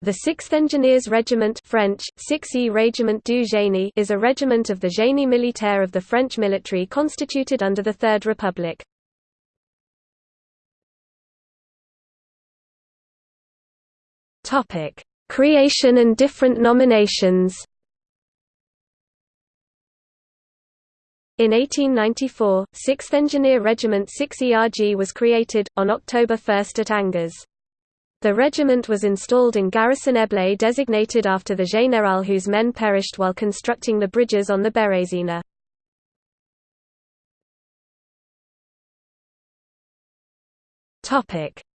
The 6th Engineers Regiment French, 6e Régiment du Génie is a regiment of the Génie militaire of the French military constituted under the Third Republic. Creation and different nominations In 1894, 6th Engineer Regiment 6 ERG was created, on October 1 at Angers. The regiment was installed in Garrison Eblé designated after the général whose men perished while constructing the bridges on the Bérésina.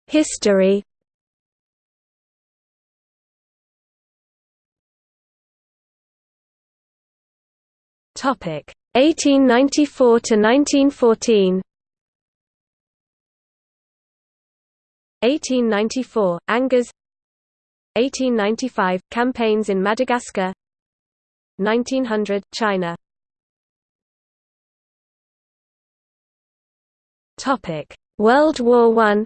History Topic 1894 to 1914 1894, Angers. 1895, campaigns in Madagascar. 1900, China. World War I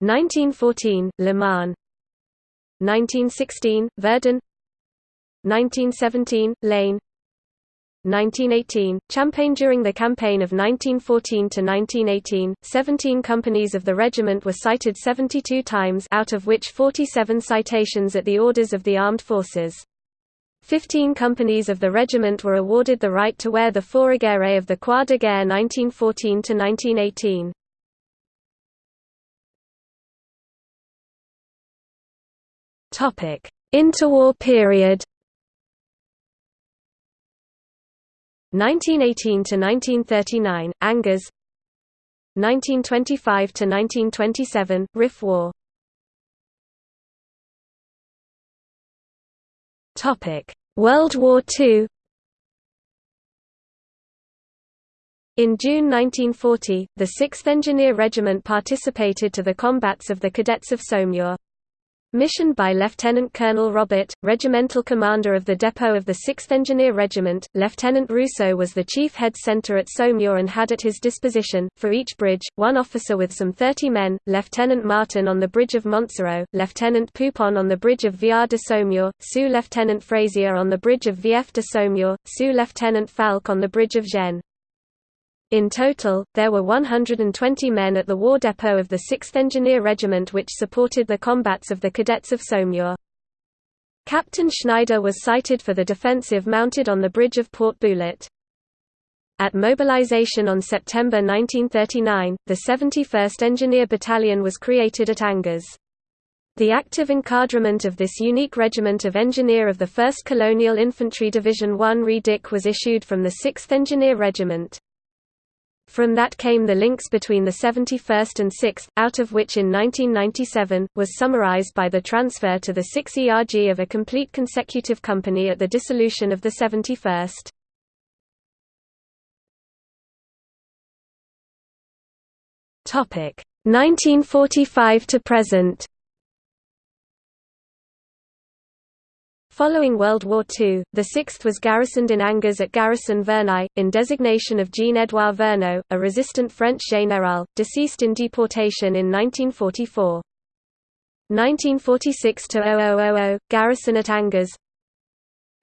1914, Le Marne 1916, Verdun. 1917, L'Aisne 1918, Champagne During the campaign of 1914–1918, 17 companies of the regiment were cited 72 times out of which 47 citations at the orders of the armed forces. Fifteen companies of the regiment were awarded the right to wear the fourragere of the Croix de Guerre 1914–1918. Interwar period 1918 to 1939 Angers 1925 to 1927 Rif War. Topic World War II In June 1940, the 6th Engineer Regiment participated to the combats of the Cadets of Saumur. Missioned by Lieutenant Colonel Robert, regimental commander of the depot of the 6th Engineer Regiment, Lieutenant Rousseau was the chief head center at Saumur and had at his disposition, for each bridge, one officer with some 30 men, Lieutenant Martin on the bridge of Montsoreau, Lieutenant Poupon on the bridge of Viard de Saumur, Sous-Lieutenant Frazier on the bridge of Vief de Saumur, Sous-Lieutenant Falk on the bridge of Gennes. In total, there were 120 men at the war depot of the 6th Engineer Regiment which supported the combats of the cadets of Saumur. Captain Schneider was cited for the defensive mounted on the bridge of Port Boulet. At mobilization on September 1939, the 71st Engineer Battalion was created at Angers. The active encadrement of this unique regiment of engineer of the 1st Colonial Infantry Division 1 Redic was issued from the 6th Engineer Regiment. From that came the links between the 71st and 6th, out of which in 1997, was summarized by the transfer to the 6 ERG of a complete consecutive company at the dissolution of the 71st. Topic 1945 to present. Following World War II, the 6th was garrisoned in Angers at Garrison Verneau, in designation of Jean-Édouard Verneau, a resistant French général, deceased in deportation in 1944. 1946–0000, garrison at Angers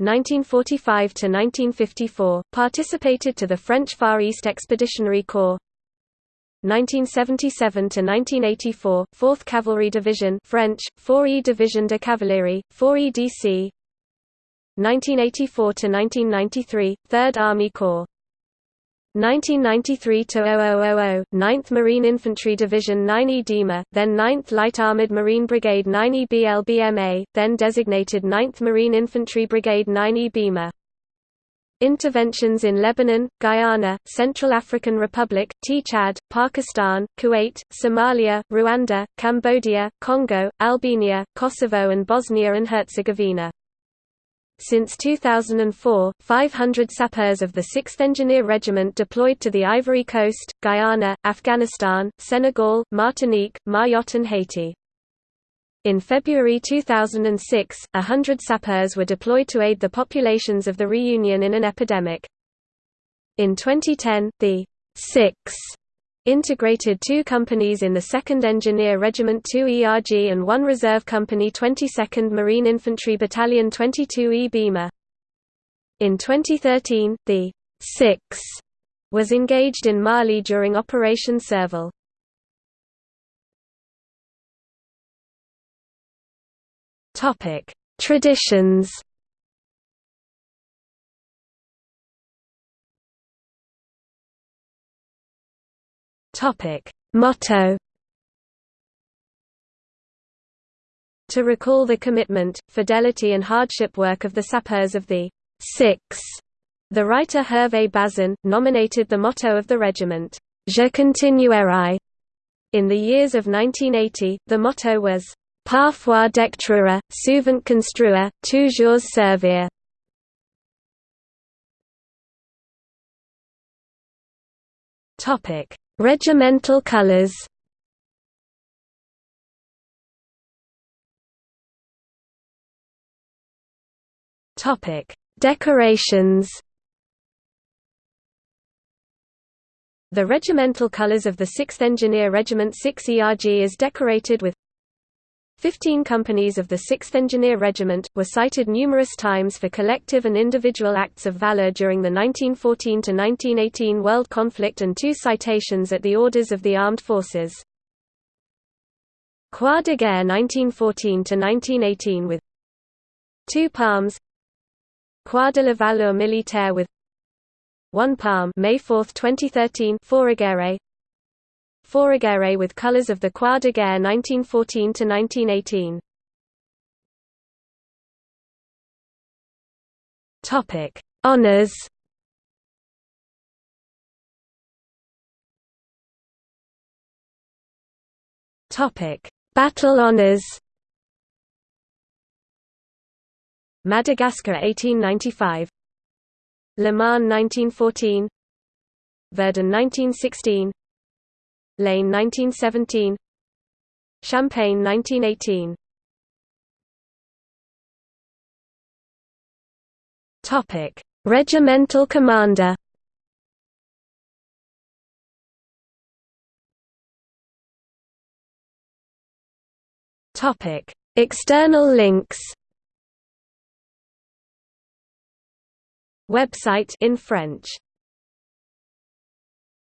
1945–1954, participated to the French Far East Expeditionary Corps 1977 to 1984, 4th Cavalry Division French, 4e Division de Cavalerie, 4e DC 1984–1993, 3rd Army Corps 1993–0000, 9th Marine Infantry Division 9E DEMA, then 9th Light Armored Marine Brigade 9E BLBMA, then designated 9th Marine Infantry Brigade 9E BEMA. Interventions in Lebanon, Guyana, Central African Republic, T-Chad, Pakistan, Kuwait, Somalia, Rwanda, Cambodia, Congo, Albania, Kosovo and Bosnia and Herzegovina. Since 2004, 500 sappers of the 6th Engineer Regiment deployed to the Ivory Coast, Guyana, Afghanistan, Senegal, Martinique, Mayotte and Haiti. In February 2006, hundred sappers were deployed to aid the populations of the Reunion in an epidemic. In 2010, the 6 integrated two companies in the 2nd Engineer Regiment 2 ERG and one reserve company 22nd Marine Infantry Battalion 22E BIMa. In 2013, the 6 was engaged in Mali during Operation Serval. Traditions. Topic: Motto. To recall the commitment, fidelity and hardship work of the sappers of the Six. The writer Hervé Bazin, nominated the motto of the regiment, Je continuerai. In the years of 1980, the motto was, Parfois détruire, souvent construire, toujours servir. Topic: Regimental colors. Topic: Decorations. The regimental colors of the 6th Engineer Regiment 6 ERG is decorated with Fifteen companies of the 6th Engineer Regiment, were cited numerous times for collective and individual acts of valor during the 1914–1918 world conflict and two citations at the orders of the armed forces. Croix de Guerre 1914–1918 with two palms Croix de la Valeur Militaire with one palm May 4, 2013 Fourragere Fourragere with colors of the Croix de Guerre 1914–1918 Topic: Honors. Topic: Battle honors. Madagascar 1895 Le Mans 1914 Verdun 1916 L'Aisne 1917 Champagne 1918 Topic: Regimental commander. Topic: External links. Website in French